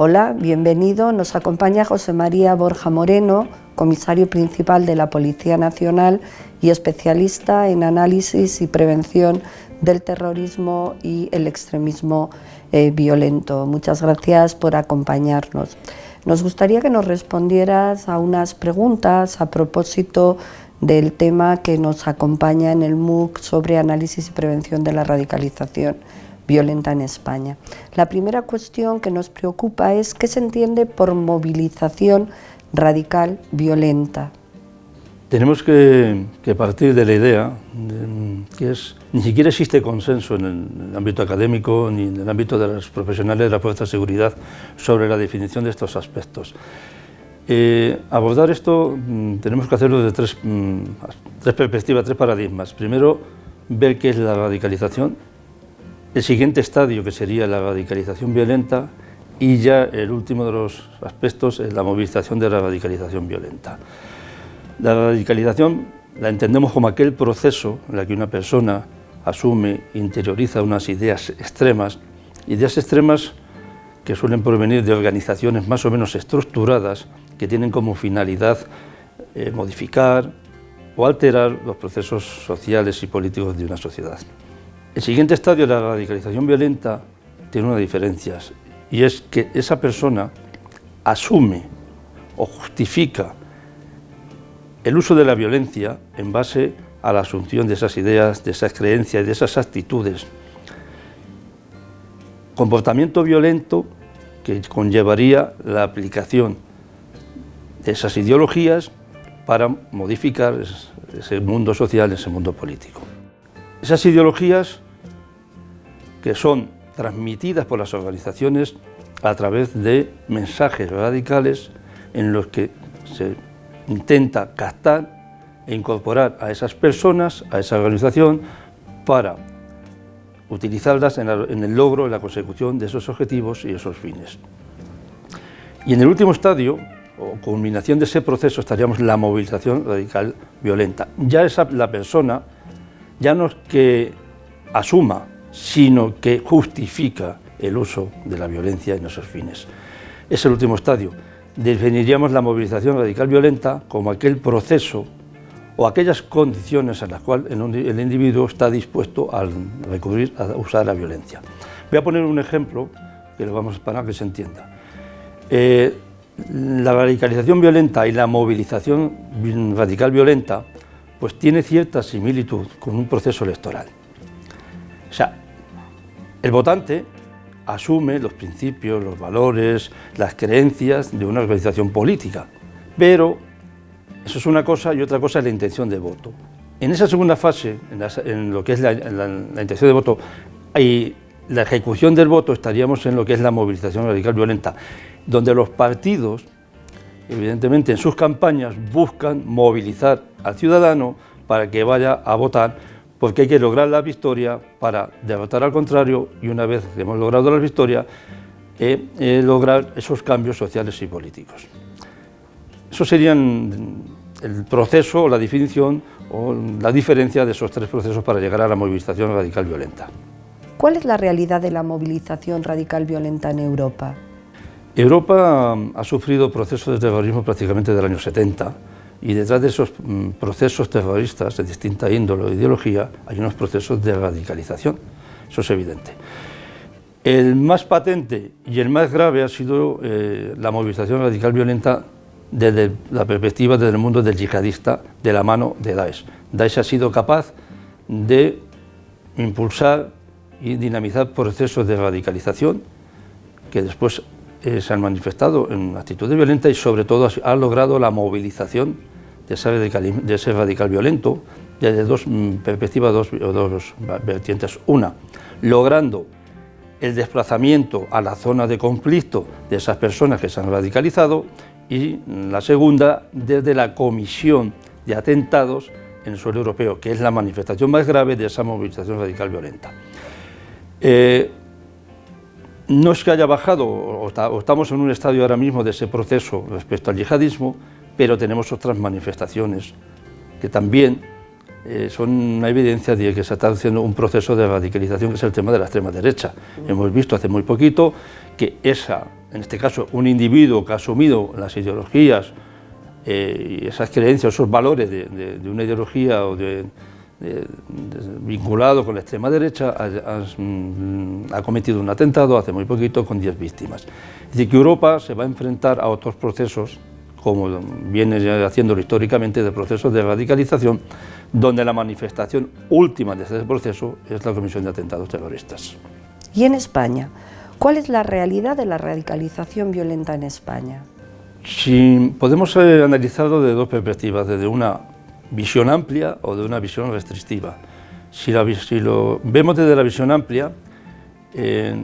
Hola, bienvenido. Nos acompaña José María Borja Moreno, comisario principal de la Policía Nacional y especialista en análisis y prevención del terrorismo y el extremismo eh, violento. Muchas gracias por acompañarnos. Nos gustaría que nos respondieras a unas preguntas a propósito del tema que nos acompaña en el MOOC sobre análisis y prevención de la radicalización violenta en España. La primera cuestión que nos preocupa es qué se entiende por movilización radical violenta. Tenemos que, partir de la idea que es, ni siquiera existe consenso en el, ámbito académico ni en el ámbito de los profesionales de la fuerza de seguridad sobre la definición de estos aspectos. Eh, abordar esto mm, tenemos que hacerlo desde tres, mm, tres perspectivas, tres paradigmas. Primero, ver qué es la radicalización, el siguiente estadio, que sería la radicalización violenta, y ya el último de los aspectos es la movilización de la radicalización violenta. La radicalización la entendemos como aquel proceso en el que una persona asume, interioriza unas ideas extremas, ideas extremas que suelen provenir de organizaciones más o menos estructuradas que tienen como finalidad eh, modificar o alterar los procesos sociales y políticos de una sociedad. El siguiente estadio de la radicalización violenta tiene una diferencia y es que esa persona asume o justifica el uso de la violencia en base a la asunción de esas ideas, de esas creencias, de esas actitudes. Comportamiento violento que conllevaría la aplicación de esas ideologías para modificar ese mundo social, ese mundo político. Esas ideologías que son transmitidas por las organizaciones a través de mensajes radicales en los que se intenta captar e incorporar a esas personas, a esa organización, para utilizarlas en, el logro, en la consecución de esos objetivos y esos fines. Y en el último estadio, o culminación de ese proceso, estaríamos la movilización radical violenta. Ya esa, la persona, ya no es que asuma sino que justifica el uso de la violencia en esos fines. Es el último estadio. Definiríamos la movilización radical violenta como aquel proceso o aquellas condiciones en las cuales el individuo está dispuesto a recurrir a usar la violencia. Voy a poner un ejemplo que lo vamos para que se entienda. Eh, la radicalización violenta y la movilización radical violenta pues tiene cierta similitud con un proceso electoral. O sea, el votante asume los principios, los valores, las creencias de una organización política, pero eso es una cosa y otra cosa es la intención de voto. En esa segunda fase, en, lo que es la, intención de voto y la ejecución del voto, estaríamos en lo que es la movilización radical violenta, donde los partidos, evidentemente en sus campañas, buscan movilizar al ciudadano para que vaya a votar porque hay que lograr la victoria para derrotar al contrario y una vez que hemos logrado la victoria, eh, eh, lograr esos cambios sociales y políticos. Eso serían el proceso la definición o la diferencia de esos tres procesos para llegar a la movilización radical violenta. ¿Cuál es la realidad de la movilización radical violenta en Europa? Europa ha sufrido procesos de terrorismo prácticamente del año 70, y detrás de esos mm, procesos terroristas de distinta índole o ideología hay unos procesos de radicalización, eso es evidente. El más patente y el más grave ha sido eh, la movilización radical violenta desde la perspectiva del mundo del yihadista de la mano de Daesh. Daesh ha sido capaz de impulsar y dinamizar procesos de radicalización que después eh, se han manifestado en actitudes violentas y sobre todo ha logrado la movilización de ese radical, violento desde dos mm, perspectivas, dos, vertientes. Una, logrando el desplazamiento a la zona de conflicto de esas personas que se han radicalizado y la segunda, desde la comisión de atentados en el suelo europeo, que es la manifestación más grave de esa movilización radical violenta. Eh, no es que haya bajado, o, estamos en un estadio ahora mismo de ese proceso respecto al yihadismo, pero tenemos otras manifestaciones que también eh, son una evidencia de que se está haciendo un proceso de radicalización, que es el tema de la extrema derecha. Hemos visto hace muy poquito que esa en este caso un individuo que ha asumido las ideologías eh, y esas creencias, esos valores de, una ideología o vinculado con la extrema derecha, mm, ha, cometido un atentado hace muy poquito con 10 víctimas. Es decir, que Europa se va a enfrentar a otros procesos, como viene haciéndolo históricamente, de procesos de radicalización, donde la manifestación última de ese proceso es la comisión de atentados terroristas. ¿Y en España? ¿Cuál es la realidad de la radicalización violenta en España? Si podemos eh, analizarlo de dos perspectivas, desde una visión amplia o de una visión restrictiva. Si, lo vemos desde la visión amplia eh,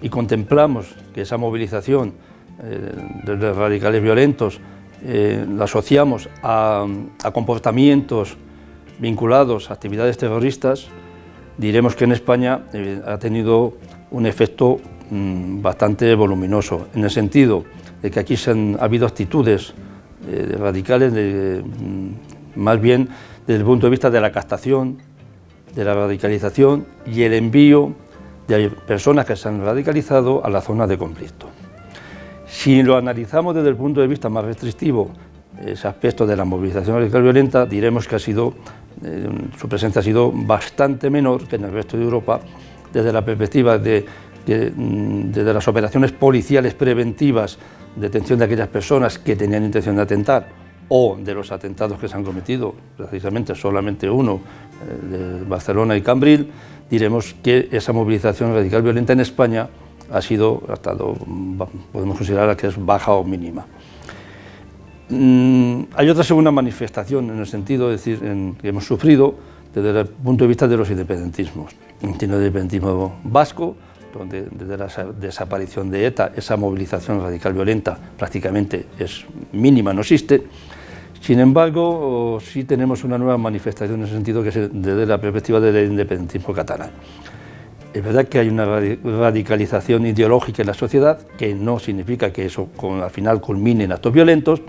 y contemplamos que esa movilización de los radicales violentos la asociamos a, comportamientos vinculados a actividades terroristas, diremos que en España ha tenido un efecto mm, bastante voluminoso, en el sentido de que aquí se han ha habido actitudes eh, radicales, mm, más bien desde el punto de vista de la captación, de la radicalización y el envío de personas que se han radicalizado a la zona de conflicto. Si lo analizamos desde el punto de vista más restrictivo, ese aspecto de la movilización radical violenta, diremos que ha sido, eh, su presencia ha sido bastante menor que en el resto de Europa, desde la perspectiva de, mm, las operaciones policiales preventivas detención de aquellas personas que tenían intención de atentar o de los atentados que se han cometido, precisamente solamente uno, eh, de Barcelona y Cambril, diremos que esa movilización radical violenta en España ha sido, podemos considerar que es baja o mínima. Mm, hay otra segunda manifestación en el sentido de decir que hemos sufrido desde el punto de vista de los independentismos. Entiendo el independentismo vasco, donde desde la desaparición de ETA esa movilización radical violenta prácticamente es mínima, no existe. Sin embargo, sí tenemos una nueva manifestación en ese sentido que es desde la perspectiva del independentismo catalán. Es verdad que hay una radicalización ideológica en la sociedad, que no significa que eso al final culmine en actos violentos,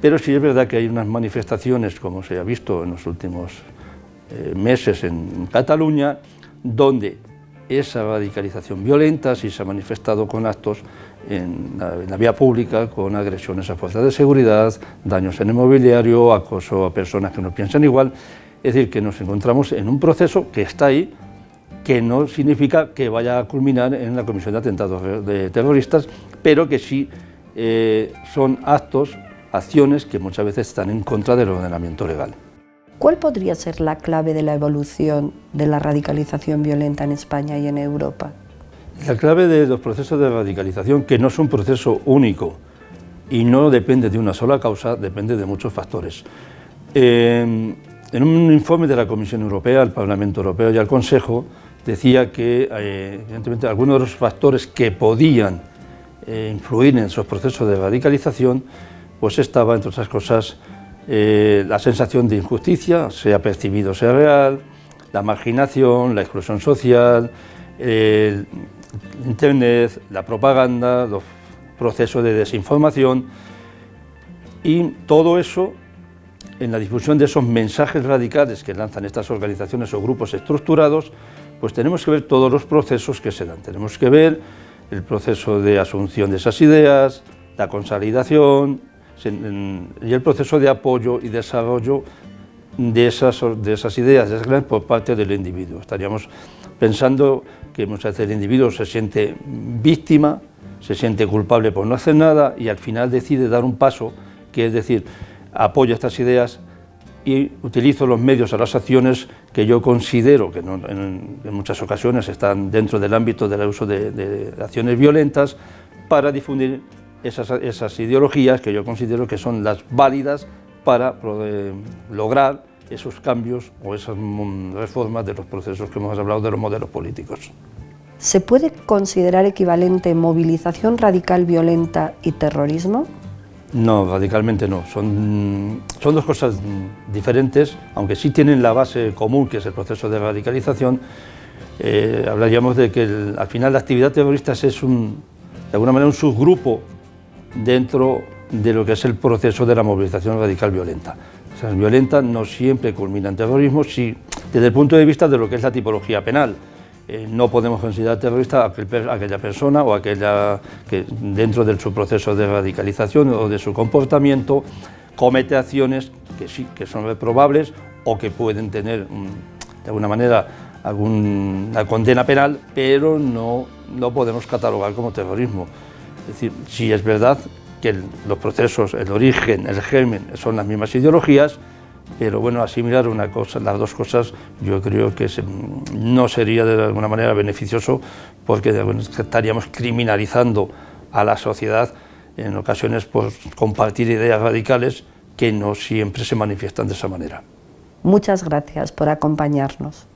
pero sí es verdad que hay unas manifestaciones, como se ha visto en los últimos eh, meses en Cataluña, donde esa radicalización violenta sí se ha manifestado con actos en la, vía pública, con agresiones a fuerzas de seguridad, daños en el mobiliario, acoso a personas que no piensan igual. Es decir, que nos encontramos en un proceso que está ahí, que no significa que vaya a culminar en la comisión de atentados de terroristas, pero que sí eh, son actos, acciones que muchas veces están en contra del ordenamiento legal. ¿Cuál podría ser la clave de la evolución de la radicalización violenta en España y en Europa? La clave de los procesos de radicalización, que no es un proceso único y no depende de una sola causa, depende de muchos factores. en un informe de la Comisión Europea, el Parlamento Europeo y el Consejo, decía que eh, evidentemente algunos de los factores que podían eh, influir en esos procesos de radicalización, pues estaba, entre otras cosas, eh, la sensación de injusticia, sea percibido, sea real, la marginación, la exclusión social, el Internet, la propaganda, los procesos de desinformación y todo eso en la difusión de esos mensajes radicales que lanzan estas organizaciones o grupos estructurados, pues tenemos que ver todos los procesos que se dan. Tenemos que ver el proceso de asunción de esas ideas, la consolidación, y el proceso de apoyo y desarrollo de esas, de esas ideas, de esas por parte del individuo. Estaríamos pensando que muchas veces el individuo se siente víctima, se siente culpable por no hacer nada y al final decide dar un paso, que es decir, apoyo estas ideas y utilizo los medios a las acciones que yo considero que en, muchas ocasiones están dentro del ámbito del uso de, acciones violentas para difundir esas, ideologías que yo considero que son las válidas para eh, lograr esos cambios o esas mm, reformas de los procesos que hemos hablado de los modelos políticos. ¿Se puede considerar equivalente movilización radical violenta y terrorismo? No, radicalmente no. Son, son dos cosas diferentes, aunque sí tienen la base común, que es el proceso de radicalización. Eh, hablaríamos de que al final la actividad terrorista es un, de alguna manera un subgrupo dentro de lo que es el proceso de la movilización radical violenta. O sea, violenta no siempre culmina en terrorismo, si, desde el punto de vista de lo que es la tipología penal. Eh, no podemos considerar terrorista a aquella persona o aquella que dentro de su proceso de radicalización o de su comportamiento comete acciones que sí, que son reprobables o que pueden tener mm, de alguna manera alguna condena penal, pero no lo podemos catalogar como terrorismo. Es decir, sí es verdad que los procesos, el origen, el germen son las mismas ideologías, pero bueno, asimilar una cosa, las dos cosas yo creo que no sería de alguna manera beneficioso porque estaríamos criminalizando a la sociedad en ocasiones por compartir ideas radicales que no siempre se manifiestan de esa manera. Muchas gracias por acompañarnos.